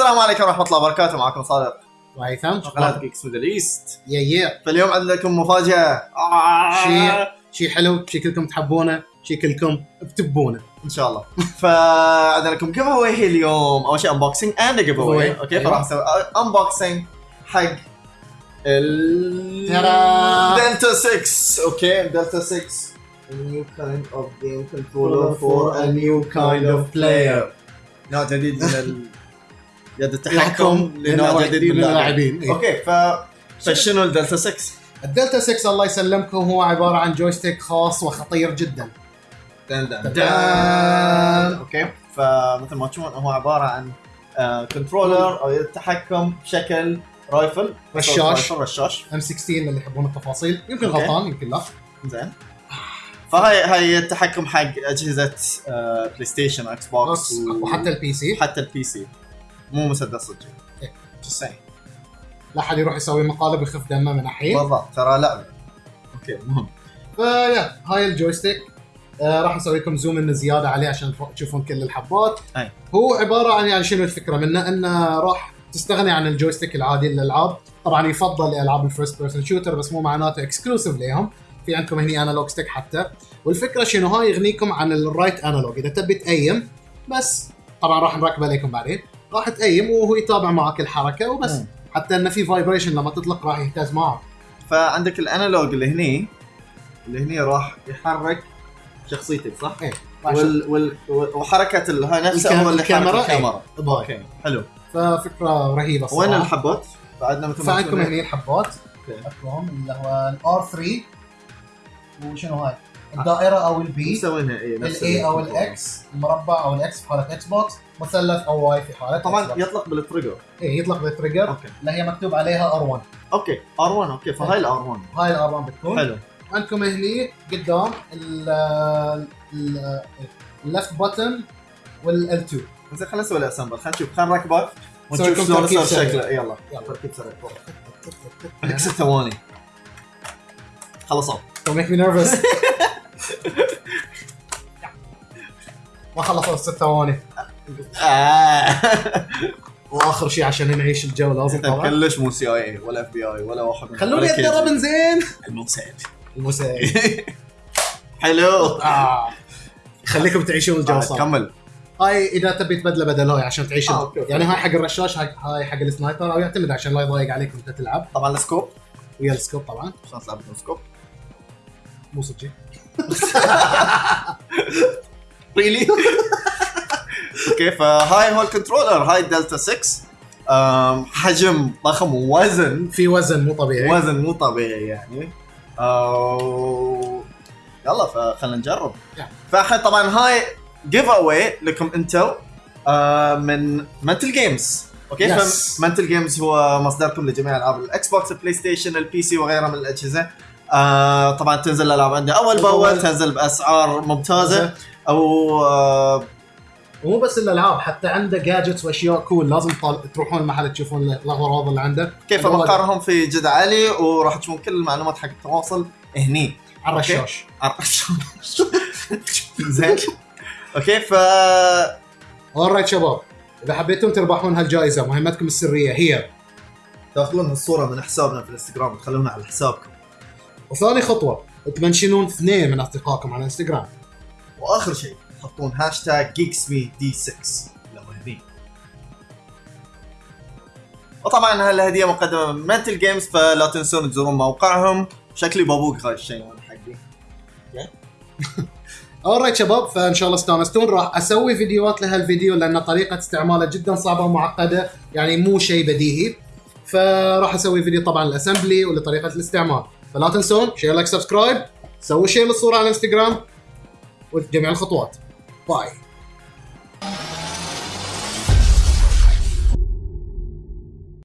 السلام عليكم ورحمة الله وبركاته معكم صادق. وهيثم قناه Geeks Middle East يا يا. فاليوم عندنا لكم مفاجأة. آه. شيء شيء حلو شيء كلكم تحبونه شيء كلكم بتبونه. إن شاء الله. فعندنا لكم giveaway اليوم. أول شيء unboxing and giveaway. Okay أيوة. فراح نسوي unboxing حق ال. دلتا 6 okay Delta 6 A new kind of game controller for a new kind of player. نوع جديد من. يد التحكم لنوع جديد من اللاعبين. إيه. okay ف فشنو الدلتا 6؟ الدلتا 6 الله يسلمكم هو عبارة عن joystick خاص وخطير جدا. دان دان دان. دان okay فمثل ما تشوفون هو عبارة عن آه، controller أو يد التحكم بشكل rifle رشاش. رشاش. M 16 اللي يحبون التفاصيل. يمكن okay. غلطان يمكن لا. زين. فهاي هاي التحكم حق أجهزة آه، PlayStation Xbox وحتى ال PC حتى ال PC مو مسدس صدق. إيه. Just saying. لا حد يروح يسوي مقالب ويخف دمه من الحين بالضبط ترى لعبه okay مهم. فيا هاي ال joystick. آه راح نسوي لكم zoom in زيادة عليه عشان تشوفون كل الحبات. أي. هو عبارة عن يعني شنو الفكرة منه؟ إنه راح تستغني عن ال joystick العادي للألعاب. طبعا يفضل ألعاب ال first person shooter بس مو معناته exclusive ليهم في عندكم هني analog stick حتى. والفكرة شنو؟ هاي يغنيكم عن ال right analog إذا تبي ت aim بس. طبعا راح نركبه لكم بعدين. راح ت aim وهو يتابع معك الحركة وبس مم. حتى انه في vibration لما تطلق راح يهتز معك فعندك ال analog اللي هني اللي هني راح يحرك شخصيتك صح؟ إيه. راح وال وال وحركة ال- هاي نفسها الكام- هو اللي الكاميرا، يحرك الكاميرا باي. okay حلو ففكرة رهيبة وين الصراحة. الحبات؟ بعدنا مثل ما فعندكم هني الحبات أوكي اكلهم اللي هو الار 3 وشنو هاي؟ الدائرة أو البي مسوينها اي نفس الاي أو ال- الاكس المربع أو الاكس في حالة إكس بوكس مثلث أو واي في حالة طبعا Xbox. يطلق بالتريجر إيه يطلق بالتريجر أوكي. اللي هي مكتوب عليها ار 1 أوكي ار 1 أوكي فهاي الار 1 هاي الار 1 بتكون. حلو. عندكم هني قدام اللفت بutton وال 2 زين خلينا نسوي ال assemble خلينا نشوف. خلينا نركبه ونشوف شلون صار. شكله. يلا. يلا. تركيب سريع. عندك ست ثواني. خلصوا. Don't make me nervous. ما خلصوا الست ثواني. آه. وآخر شيء عشان نعيش الجو لازم طبعا. كلش مو CIA ولا FBI ولا واحد خلوني أتدرب. زين. الموساد المساعد حلو. آه. خليكم تعيشون الجو آه، صح. كمل. هاي إذا تبي تبدله بدل هاي عشان تعيش آه،. يعني هاي حق الرشاش هاي, هاي حق ال sniper أو يعتمد عشان لا يضايق عليك وانت تلعب. طبعا ال scope. ويا ال scope طبعا. شلون تلعب ال scope مو صدق really okay فهاي هو ال controller هاي دلتا 6 أم، حجم ضخم ووزن. في وزن مو طبيعي. وزن مو طبيعي يعني. أو... يلا فخلينا نجرب. فالحين طبعا هاي giveaway لكم أنتم آه، من Mental Games okay Yes. ف Mental Games هو مصدركم لجميع ألعاب ال Xbox ال PlayStation ال PC وغيرها من الأجهزة. آه طبعا تنزل الألعاب عندنا أول بأول. تنزل بأسعار ممتازة. أو آه ومو بس الألعاب حتى عنده gadgets وأشياء cool لازم. تروحون المحل تشوفون الأغراض اللي عنده. كيف مقرهم في جد عالي وراح تشوفون كل المعلومات حق التواصل هني. على الرشاش. زين. okay ف alright شباب. إذا حبيتم تربحون هالجائزة مهمتكم السرية. هي. تاخذون الصورة من حسابنا في الإنستغرام وتخلونها على حسابكم. وثاني خطوة تمنشنون اثنين من أصدقائكم على الانستغرام وآخر شيء تحطون hashtag Geeks Me D 6 لو هني وطبعا هالهديه مقدمة من Mental Games فلا تنسون تزورون موقعهم. شكلي بابوق هاي الشيء أنا حقي. alright شباب فإن شاء الله استانستون. راح أسوي فيديوهات لهالفيديو لأن طريقة استعماله جدا صعبة ومعقدة يعني مو شيء بديهي. فراح أسوي فيديو طبعا ال assembly ولطريقة الاستعمال. فلا تنسون share like subscribe سووا share للصورة على الانستغرام وجميع الخطوات. bye